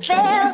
fail